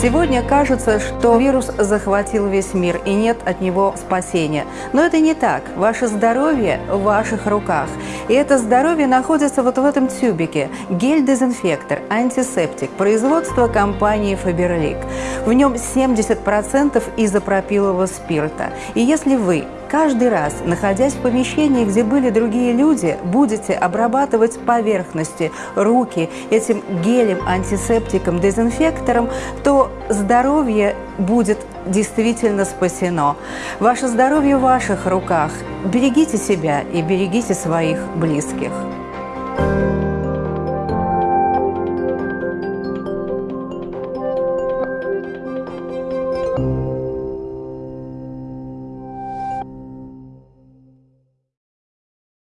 Сегодня кажется, что вирус захватил весь мир и нет от него спасения. Но это не так. Ваше здоровье в ваших руках. И это здоровье находится вот в этом тюбике. Гель-дезинфектор, антисептик, производство компании Faberlic. В нем 70% изопропилового спирта. И если вы Каждый раз, находясь в помещении, где были другие люди, будете обрабатывать поверхности, руки этим гелем, антисептиком, дезинфектором, то здоровье будет действительно спасено. Ваше здоровье в ваших руках. Берегите себя и берегите своих близких.